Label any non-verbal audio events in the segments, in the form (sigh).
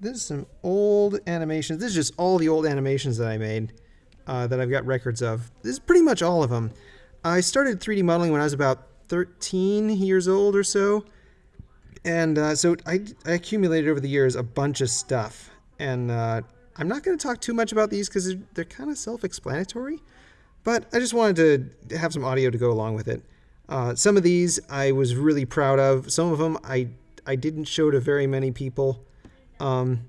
this is some old animations. This is just all the old animations that I made uh, that I've got records of. This is pretty much all of them. I started 3D modeling when I was about 13 years old or so. And uh, so I, I, accumulated over the years a bunch of stuff. And uh, I'm not going to talk too much about these because they're, they're kind of self-explanatory. But I just wanted to have some audio to go along with it. Uh, some of these I was really proud of. Some of them I, I didn't show to very many people. Um,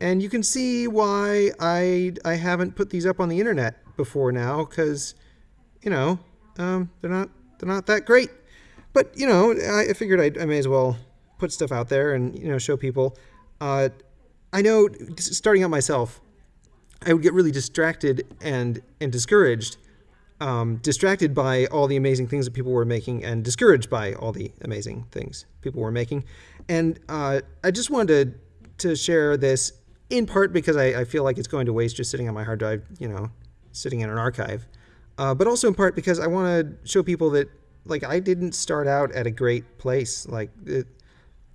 and you can see why I, I haven't put these up on the internet before now because, you know, um, they're not they're not that great. But you know, I, I figured I'd, i may as well put stuff out there and you know show people. Uh, I know starting out myself, I would get really distracted and and discouraged, um, distracted by all the amazing things that people were making, and discouraged by all the amazing things people were making. And uh, I just wanted to, to share this in part because I, I, feel like it's going to waste just sitting on my hard drive, you know, sitting in an archive, uh, but also in part because I want to show people that like I didn't start out at a great place. Like it,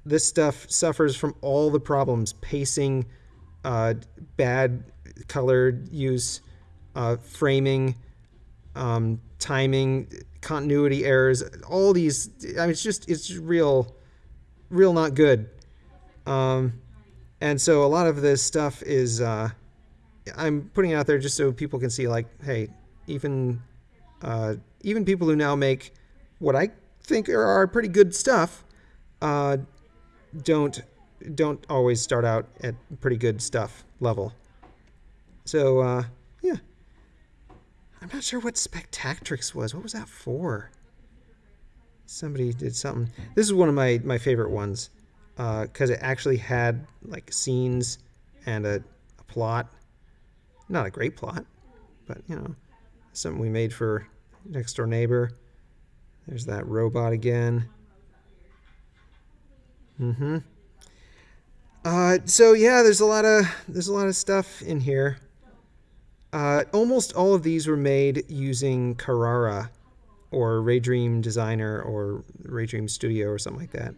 this stuff suffers from all the problems: pacing, uh, bad color use, uh, framing, um, timing, continuity errors. All these. I mean, it's just it's real, real not good. Um, and so a lot of this stuff is uh, I'm putting out there just so people can see, like, hey, even uh, even people who now make what I think are, are pretty good stuff uh, don't don't always start out at pretty good stuff level. So uh, yeah, I'm not sure what Spectatrix was. What was that for? Somebody did something. This is one of my my favorite ones because uh, it actually had like scenes and a, a plot. Not a great plot, but you know, something we made for next door neighbor. There's that robot again. Mm-hmm. Uh, so yeah, there's a lot of there's a lot of stuff in here. Uh, almost all of these were made using Carrara or Raydream Designer or Raydream Studio or something like that.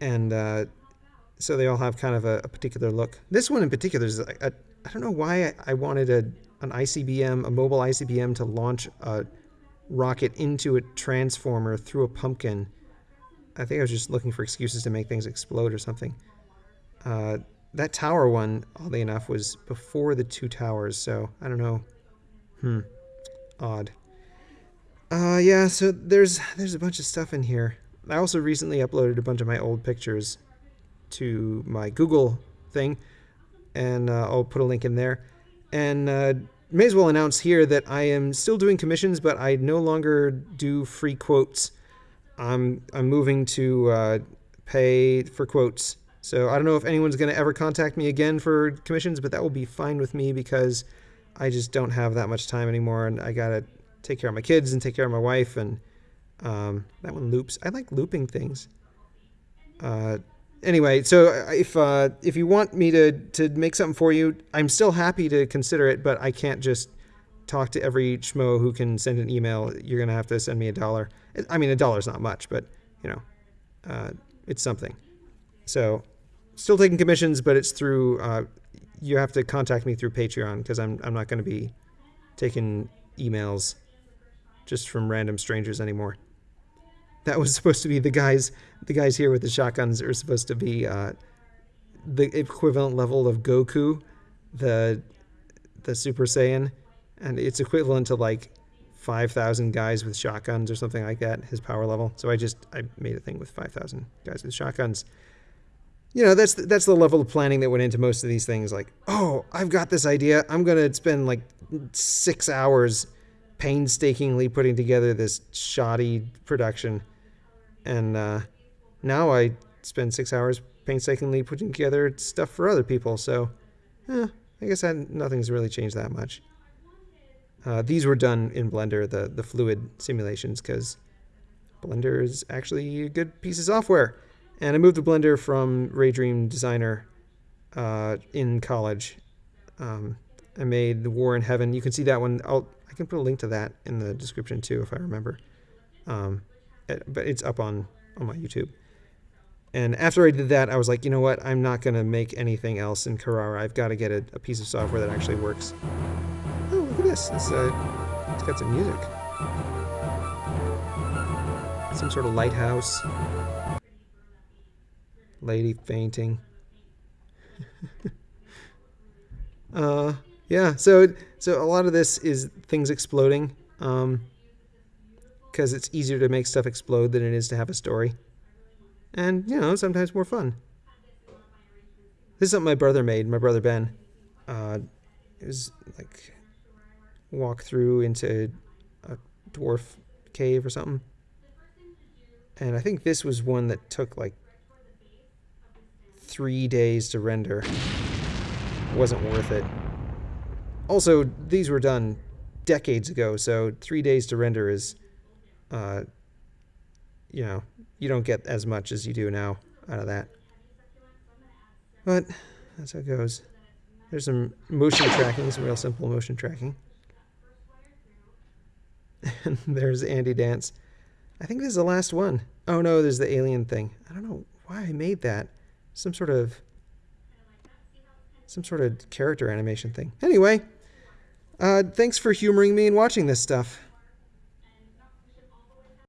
And uh, so they all have kind of a, a, particular look. This one in particular is, I I don't know why I, I wanted a, an ICBM, a mobile ICBM to launch a rocket into a transformer through a pumpkin. I think I was just looking for excuses to make things explode or something. Uh, that tower one, oddly enough, was before the two towers, so I don't know. Hmm. Odd. Uh, yeah, so there's there's a bunch of stuff in here. I also recently uploaded a bunch of my old pictures to my Google thing, and uh, I'll put a link in there. And uh, may as well announce here that I am still doing commissions, but I no longer do free quotes. I'm I'm moving to uh, pay for quotes. So I don't know if anyone's going to ever contact me again for commissions, but that will be fine with me because I just don't have that much time anymore, and I gotta take care of my kids and take care of my wife, and um, that one loops. I like looping things. Uh, anyway, so if uh, if you want me to to make something for you, I'm still happy to consider it, but I can't just talk to every schmo who can send an email. You're gonna have to send me a dollar. I mean, a dollar's not much, but you know, uh, it's something. So, still taking commissions, but it's through. Uh, you have to contact me through Patreon because I'm I'm not going to be taking emails just from random strangers anymore that was (laughs) supposed to be the guys the guys here with the shotguns are supposed to be uh, the equivalent level of Goku, the the Super Saiyan, and it's equivalent to like five thousand guys with shotguns or something like that. His power level. So I just I made a thing with five thousand guys with shotguns. You know that's that's the level of planning that went into most of these things. Like, oh, I've got this idea. I'm gonna spend like six hours painstakingly putting together this shoddy production and uh, now I spend six hours painstakingly putting together stuff for other people. So, eh, I guess I, nothing's really changed that much. Uh, these were done in Blender, the the fluid simulations, because Blender is actually a good piece of software. And I moved the Blender from Raydream Designer uh, in college. Um, I made the War in Heaven. You can see that one. I'll I can put a link to that in the description too if I remember. Um, but it's up on on my YouTube. And after I did that, I was like, you know what? I'm not going to make anything else in Carrara. I've got to get a, a, piece of software that actually works. Oh, look at this. It's, uh, it's got some music. Some sort of lighthouse. Lady fainting. (laughs) uh, yeah, so so a lot of this is things exploding. Um, because it's easier to make stuff explode than it is to have a story. And, you know, sometimes more fun. This is something my brother made, my brother Ben. Uh, it was like walk through into a dwarf cave or something. And I think this was one that took like three days to render. Wasn't worth it. Also, these were done decades ago, so three days to render is uh, you know, you don't get as much as you do now out of that. But that's how it goes. There's some motion tracking, some real simple motion tracking. And (laughs) there's Andy Dance. I think this is the last one. Oh no, there's the alien thing. I don't know why I made that. Some sort of some sort of character animation thing. Anyway, uh, thanks for humoring me and watching this stuff.